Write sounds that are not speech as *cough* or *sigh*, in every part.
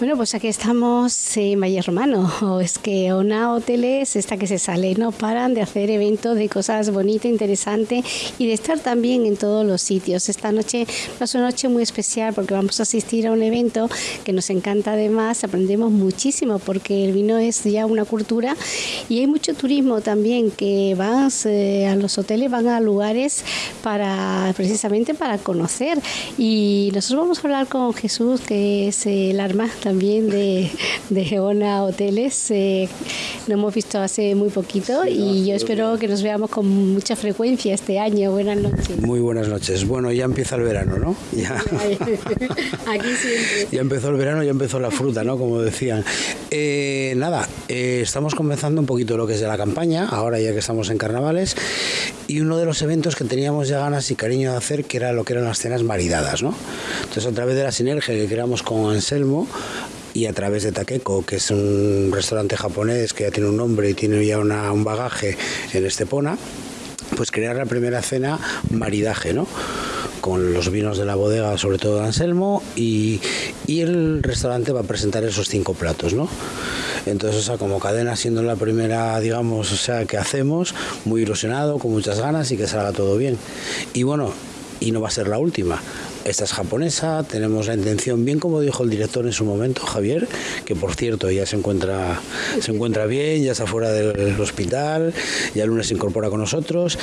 Bueno, pues aquí estamos en Valle Romano. *laughs* Es que Ona Hoteles, esta que se sale, no paran de hacer eventos de cosas bonitas, interesantes y de estar también en todos los sitios. Esta noche es una noche muy especial porque vamos a asistir a un evento que nos encanta además, aprendemos muchísimo porque el vino es ya una cultura y hay mucho turismo también que van eh, a los hoteles, van a lugares para precisamente para conocer y nosotros vamos a hablar con Jesús que es el arma también de, de Geona Hoteles. Eh, lo hemos visto hace muy poquito y yo espero que nos veamos con mucha frecuencia este año. Buenas noches. Muy buenas noches. Bueno, ya empieza el verano, ¿no? *laughs* Ya, *laughs* Aquí siempre. ya empezó el verano, ya empezó la fruta, ¿no? Como decían. Eh, nada, eh, estamos comenzando un poquito lo que es de la campaña, ahora ya que estamos en carnavales, y uno de los eventos que teníamos ya ganas y cariño de hacer, que era lo que eran las cenas maridadas, ¿no? Entonces, a través de la sinergia que creamos con Anselmo, y a través de Takeko, que es un restaurante japonés que ya tiene un nombre y tiene ya un bagaje en Estepona, pues crear la primera cena maridaje, ¿no? Con los vinos de la bodega, sobre todo de Anselmo, y, y el restaurante va a presentar esos cinco platos, ¿no? Entonces, o sea, como cadena, siendo la primera, digamos, o sea, que hacemos, muy ilusionado, con muchas ganas y que salga todo bien. Y bueno, y no va a ser la última. Esta es japonesa, tenemos la intención, bien como dijo el director en su momento, Javier, que por cierto ya se encuentra, se encuentra bien, ya está fuera del hospital, ya el lunes se incorpora con nosotros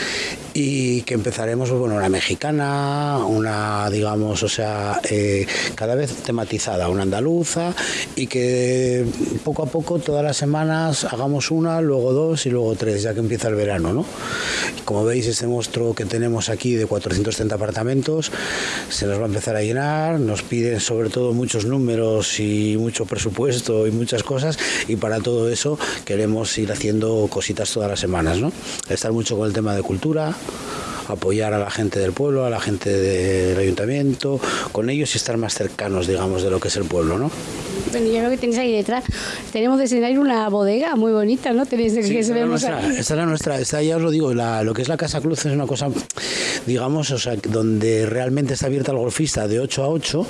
y que empezaremos, bueno, una mexicana, una, digamos, o sea, eh, cada vez tematizada, una andaluza y que poco a poco, todas las semanas, hagamos una, luego dos y luego tres, ya que empieza el verano, ¿no? Como veis, este monstruo que tenemos aquí de 430 apartamentos se nos va a empezar a llenar, nos piden sobre todo muchos números y mucho presupuesto y muchas cosas y para todo eso queremos ir haciendo cositas todas las semanas, ¿no? Estar mucho con el tema de cultura, apoyar a la gente del pueblo, a la gente del ayuntamiento, con ellos y estar más cercanos, digamos, de lo que es el pueblo, ¿no? Bueno, yo veo que tenéis ahí detrás, tenemos de escenario una bodega muy bonita, ¿no? Tenéis Sí, que esta, se vemos nuestra, esta era nuestra, esta ya os lo digo, la- lo que es la Casa Cruz es una cosa, digamos, o sea, donde realmente está abierta al golfista de 8 a 8,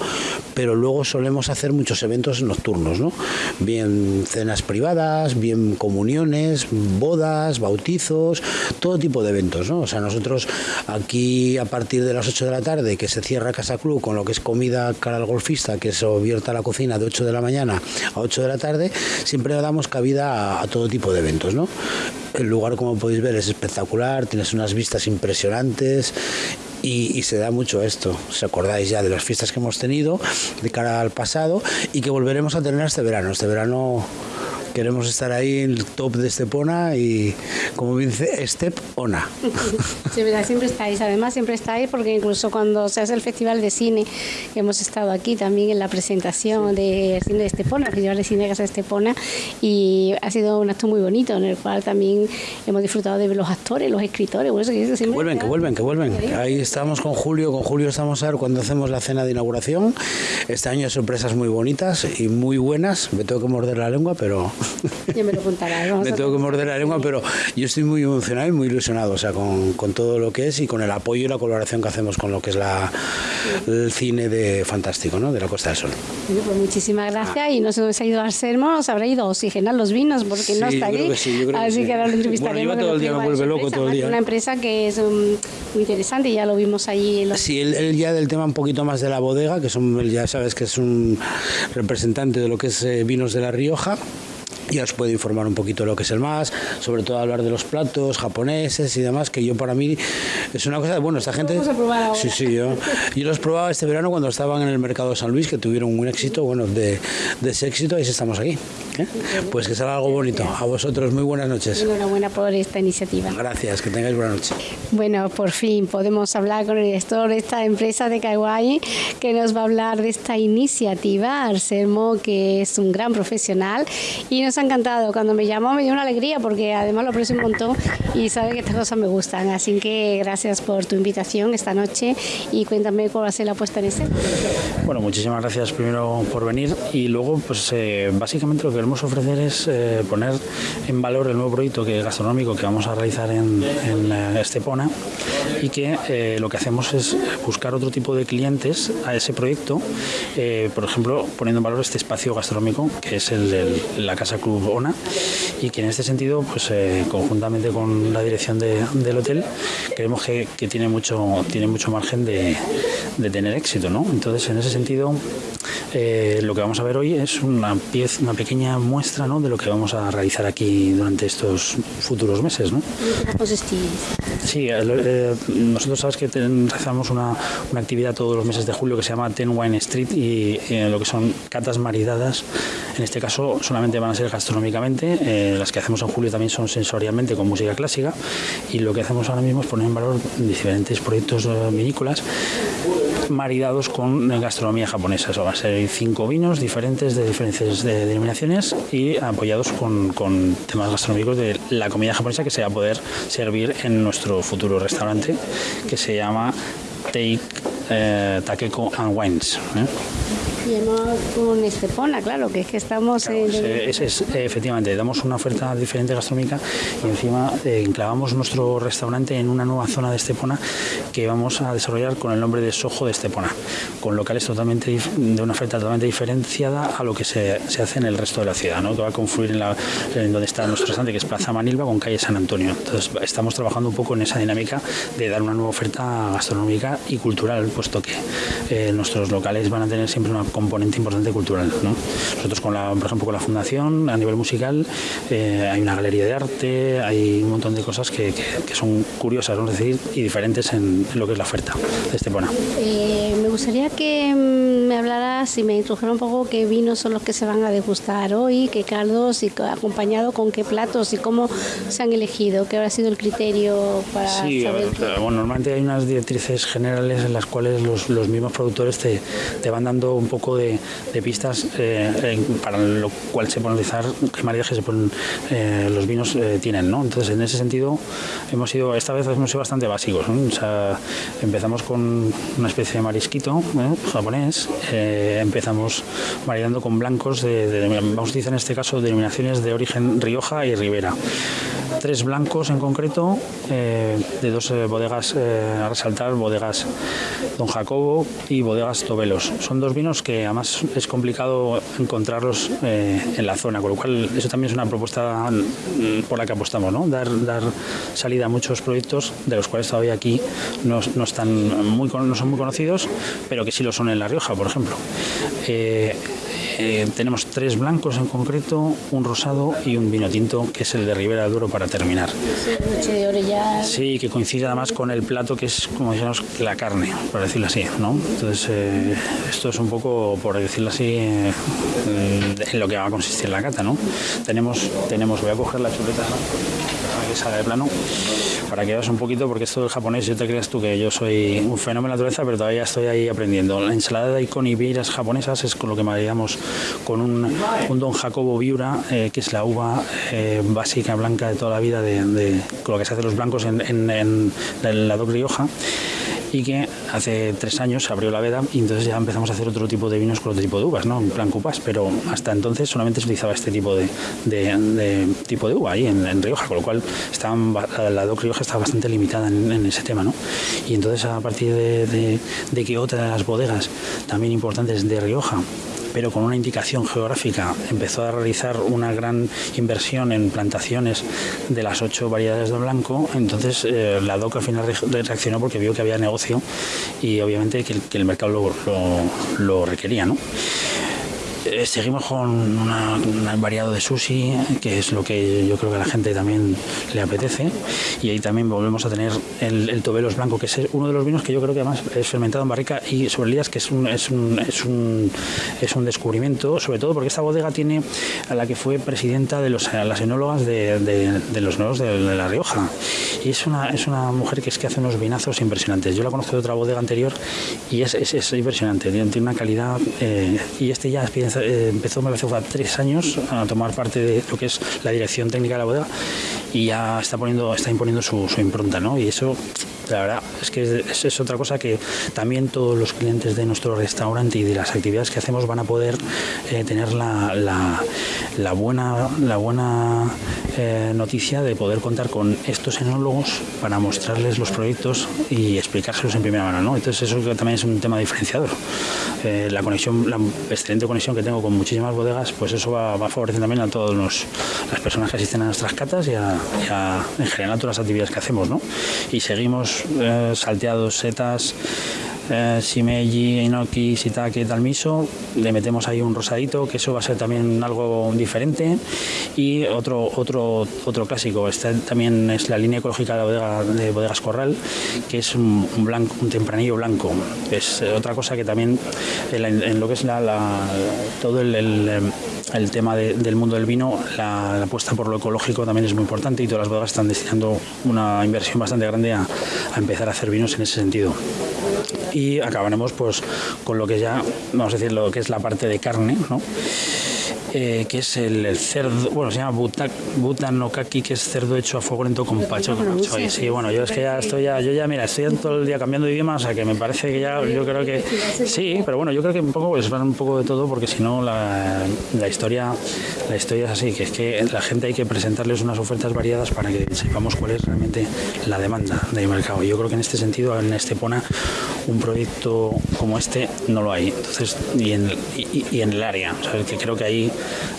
pero luego solemos hacer muchos eventos nocturnos, ¿no? Bien cenas privadas, bien comuniones, bodas, bautizos, todo tipo de eventos, ¿no? O sea, nosotros aquí a partir de las 8 de la tarde, que se cierra Casa Club con lo que es comida cara al golfista, que se abierta la cocina de 8 de la mañana a 8 de la tarde, siempre damos cabida a, a todo tipo de eventos, ¿no? El lugar, como podéis ver, es espectacular, tienes unas vistas impresionantes y, y se da mucho esto. ¿Os acordáis ya de las fiestas que hemos tenido de cara al pasado y que volveremos a tener este verano? Este verano queremos estar ahí en el top de Estepona y, como dice, Estep Ona. Sí, verdad, siempre estáis, además siempre estáis porque incluso cuando se hace el Festival de Cine, hemos estado aquí también en la presentación del cine de Estepona, Festival de Cine de Casa de Estepona, y ha sido un acto muy bonito en el cual también hemos disfrutado de ver los actores, los escritores, bueno, eso que siempre vuelven, que vuelven, que vuelven. Ahí estamos con Julio, con Julio estamos a ver cuando hacemos la cena de inauguración. Este año hay sorpresas muy bonitas y muy buenas. Me tengo que morder la lengua, pero *laughs* Ya me lo contarás. vamos me tengo que morder la lengua, pero yo estoy muy emocionado y muy ilusionado, o sea, con, con todo lo que es y con el apoyo y la colaboración que hacemos con lo que es la, el cine de fantástico, ¿no? De la Costa del Sol. Bueno, pues muchísimas gracias y no se nos ha ido a Arselmo, nos habrá ido a oxigenar los vinos porque no está aquí. que sí, que Así sí. que ahora lo entrevistaremos. Bueno, que todo el día, me vuelve loco todo el día, Una ¿eh? empresa que es um, muy interesante, ya lo vimos allí. En los... Sí, él, él ya del tema un poquito más de la bodega, que son, ya sabes que es un representante de lo que es eh, vinos de La Rioja. Ya os puedo informar un poquito de lo que es el más, sobre todo hablar de los platos japoneses y demás, que yo para mí es una cosa, bueno, esta gente... vamos a probar ahora. Sí, sí, yo, yo los probaba este verano cuando estaban en el mercado de San Luis, que tuvieron un éxito, bueno, de, de ese éxito, y estamos aquí. ¿eh? Pues que salga algo bonito. A vosotros, muy buenas noches. Enhorabuena por esta iniciativa. Gracias, que tengáis buena noche. Bueno, por fin podemos hablar con el director de esta empresa de Kawaii que nos va a hablar de esta iniciativa, Arselmo, que es un gran profesional y nos ha encantado. Cuando me llamó me dio una alegría porque además lo aprecio un montón y sabe que estas cosas me gustan. Así que gracias por tu invitación esta noche y cuéntame cuál va a ser la puesta en escena. Bueno, muchísimas gracias primero por venir y luego, pues eh, básicamente lo que queremos ofrecer es eh, poner en valor el nuevo proyecto que, gastronómico que vamos a realizar en, en eh, Estepona, y que eh, lo que hacemos es buscar otro tipo de clientes a ese proyecto, eh, por ejemplo, poniendo en valor este espacio gastronómico que es el de la Casa Club ONA y que en este sentido, pues eh, conjuntamente con la dirección del hotel, creemos que, tiene, mucho, tiene mucho margen de, de tener éxito. ¿no? Entonces, en ese sentido, eh, lo que vamos a ver hoy es una, pieza, una pequeña muestra ¿no? de lo que vamos a realizar aquí durante estos futuros meses. ¿no? Sí, eh, eh, nosotros sabes que realizamos una, una, actividad todos los meses de julio que se llama Ten Wine Street y lo que son catas maridadas. En este caso solamente van a ser gastronómicamente, las que hacemos en julio también son sensorialmente con música clásica y lo que hacemos ahora mismo es poner en valor diferentes proyectos vinícolas maridados con gastronomía japonesa. Eso va a ser cinco vinos diferentes de diferentes denominaciones y apoyados con, temas gastronómicos de la comida japonesa que se va a poder servir en nuestro futuro restaurante que se llama Take eh, Takeko and Wines. ¿eh? Y con Estepona, claro, que es que estamos... es, efectivamente, damos una oferta diferente gastronómica y encima eh, enclavamos nuestro restaurante en una nueva zona de Estepona que vamos a desarrollar con el nombre de Sojo de Estepona, con locales totalmente de una oferta totalmente diferenciada a lo que se, hace en el resto de la ciudad, ¿no? que va a confluir en, la, en donde está nuestro restaurante, que es Plaza Manilva, con calle San Antonio. Entonces estamos trabajando un poco en esa dinámica de dar una nueva oferta gastronómica y cultural, puesto que eh, nuestros locales van a tener siempre una componente importante cultural. ¿no? Nosotros, con la, por ejemplo, con la fundación, a nivel musical, eh, hay una galería de arte, hay un montón de cosas que, son curiosas, vamos a decir, y diferentes en, lo que es la oferta de Estepona. Eh, me gustaría que mm, me hablaras y me introdujera un poco qué vinos son los que se van a degustar hoy, qué caldos y acompañado con qué platos y cómo se han elegido, qué habrá sido el criterio para sí, saber bueno, normalmente hay unas directrices generales en las cuales los, los mismos productores te, te van dando un poco de, pistas eh, para lo cual se puede analizar qué maridaje se ponen, eh, los vinos eh, tienen. ¿no? Entonces, en ese sentido, hemos sido, esta vez hemos sido bastante básicos. empezamos con una especie de marisquito japonés, empezamos maridando con blancos, de, vamos a utilizar en este caso denominaciones de origen Rioja y Ribera tres blancos en concreto, de dos bodegas a resaltar, bodegas Don Jacobo y bodegas Tobelos. Son dos vinos que además es complicado encontrarlos eh, en la zona, con lo cual eso también es una propuesta mm, por la que apostamos, ¿no? dar, dar salida a muchos proyectos de los cuales todavía aquí no, están muy, no son muy conocidos, pero que sí lo son en La Rioja, por ejemplo. Eh, tenemos tres blancos en concreto, un rosado y un vino tinto, que es el de Ribera Duro para terminar. Sí, que coincide además con el plato que es, como decíamos, la carne, por decirlo así, ¿no? Entonces, eh, esto es un poco, por decirlo así, eh, en lo que va a consistir la cata, ¿no? Tenemos, tenemos voy a coger la chuleta para que salga de plano para que veas un poquito, porque esto del japonés, yo te creas tú que yo soy un fenómeno de naturaleza, pero todavía estoy ahí aprendiendo. La ensalada de daikon y vieiras japonesas es con lo que mareamos con un, Don Jacobo Viura, eh, que es la uva eh, básica blanca de toda la vida, de, con lo que se hace los blancos en, en, en la Doc Rioja y que hace tres años se abrió la veda y entonces ya empezamos a hacer otro tipo de vinos con otro tipo de uvas, ¿no? En plan cupas, pero hasta entonces solamente se utilizaba este tipo de, tipo de uva ahí en, Rioja, con lo cual la DOC Rioja está bastante limitada en, ese tema, ¿no? Y entonces a partir de, de que otra de las bodegas también importantes de Rioja pero con una indicación geográfica empezó a realizar una gran inversión en plantaciones de las ocho variedades de blanco, entonces eh, la DOC al final reaccionó porque vio que había negocio y obviamente que el, mercado lo, lo, lo requería. ¿no? Eh, seguimos con un variado de sushi, que es lo que yo creo que a la gente también le apetece. Y ahí también volvemos a tener el, el Tobelos Blanco, que es uno de los vinos que yo creo que además es fermentado en barrica y sobre elías, que es un, es un, es un, es un descubrimiento, sobre todo porque esta bodega tiene a la que fue presidenta de los, las enólogas de, de, los nuevos de, La Rioja. Y es una, es una mujer que es que hace unos vinazos impresionantes. Yo la conozco de otra bodega anterior y es, es, impresionante, tiene, una calidad. Eh, y este ya eh, empezó, me parece, hace tres años a tomar parte de lo que es la dirección técnica de la bodega y ya está poniendo está imponiendo su, impronta, ¿no? Y eso La verdad es que es, es, otra cosa que también todos los clientes de nuestro restaurante y de las actividades que hacemos van a poder eh, tener la, buena, la buena eh, noticia de poder contar con estos enólogos para mostrarles los proyectos y explicárselos en primera mano. ¿no? Entonces eso también es un tema diferenciador. Eh, la conexión, la excelente conexión que tengo con muchísimas bodegas, pues eso va, va a favorecer también a todas las personas que asisten a nuestras catas y a, en general a todas las actividades que hacemos. Y seguimos eh, salteados, setas, eh, shimeji, inoki, shiitake, talmiso, le metemos ahí un rosadito, que eso va a ser también algo diferente. Y otro, otro, otro clásico, este también es la línea ecológica de, bodega, de Bodegas Corral, que es un, blanco, un tempranillo blanco. Es otra cosa que también en, lo que es la, la, todo el, el, el tema de, del mundo del vino, la, la, apuesta por lo ecológico también es muy importante y todas las bodegas están destinando una inversión bastante grande a, a empezar a hacer vinos en ese sentido y acabaremos pues con lo que ya vamos a decir lo que es la parte de carne ¿no? Eh, que es el, el, cerdo, bueno, se llama butak, butanokaki, que es cerdo hecho a fuego lento con pacho. Sí, bueno, yo es que ya estoy ya, yo ya, mira, estoy todo el día cambiando de idioma, o sea que me parece que ya, yo creo que sí, pero bueno, yo creo que un poco, pues van un poco de todo, porque si no la, la historia, la historia es así, que es que la gente hay que presentarles unas ofertas variadas para que sepamos cuál es realmente la demanda del mercado. Yo creo que en este sentido, en Estepona, un proyecto como este no lo hay. Entonces, y en, y, y en el área, o sea, que creo que ahí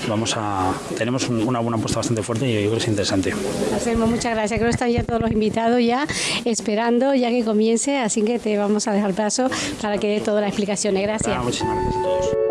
vamos a tenemos una buena apuesta bastante fuerte y yo creo que es interesante. Hacemos muchas gracias. Creo que están ya todos los invitados ya esperando ya que comience, así que te vamos a dejar paso para que dé todas las explicaciones. Gracias. Muchísimas gracias a todos.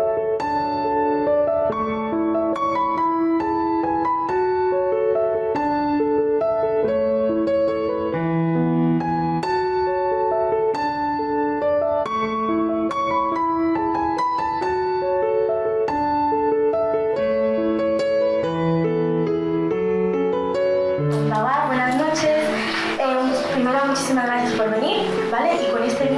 Muchísimas gracias por venir, ¿vale? Y con este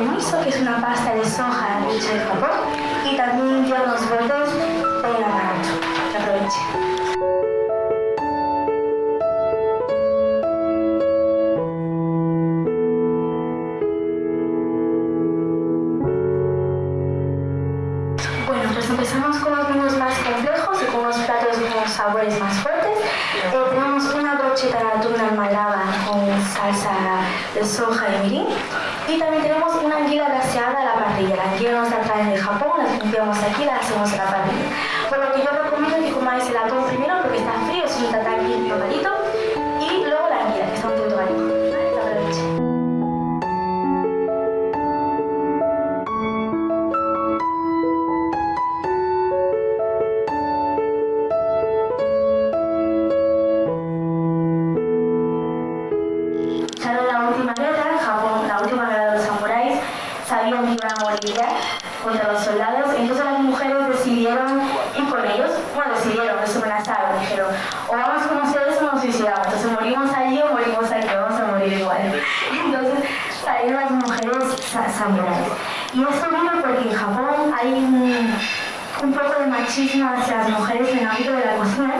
que es una pasta de soja hecha de Japón, y también lleva unos brotes de amaranto. Aproveche. Bueno, pues empezamos con los vinos más complejos y con unos platos con sabores más fuertes. Eh, tenemos una brocheta de atún almalaba con salsa de soja y mirin. Y también tenemos una anguila glaseada a la parrilla. La anguila nos la traen de Japón, la limpiamos aquí la hacemos a la parrilla. Por lo que yo recomiendo que comáis el atún primero porque está frío, es un tataki normalito. Contra los soldados, entonces las mujeres decidieron ir con ellos, bueno, decidieron, no se amenazaron, dijeron, o vamos con ustedes o nos suicidamos, entonces morimos allí o morimos aquí, vamos a morir igual. *laughs* Entonces salieron las mujeres sa samuráis. Y esto vino porque en Japón hay un, un poco de machismo hacia las mujeres en el ámbito de la cocina.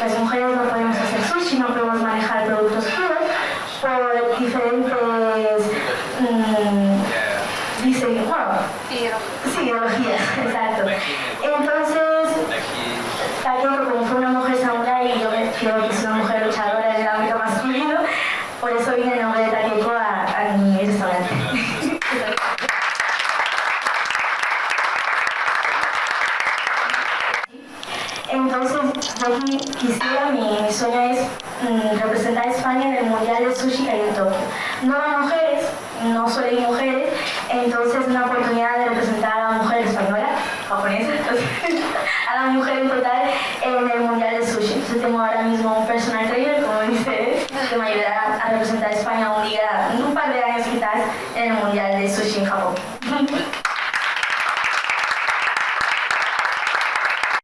Las mujeres no podemos hacer sushi, no podemos mi sueño es mm, representar a España en el Mundial de Sushi en Tokio. No a mujeres, no solo hay mujeres, entonces es una oportunidad de representar a la mujer española, japonesa, *laughs* a la mujer en total en el Mundial de Sushi. Entonces tengo ahora mismo un personal trainer, como *laughs* dices, que me ayudará a representar a España un día, un par de años quizás, en el Mundial de Sushi en Japón. *laughs*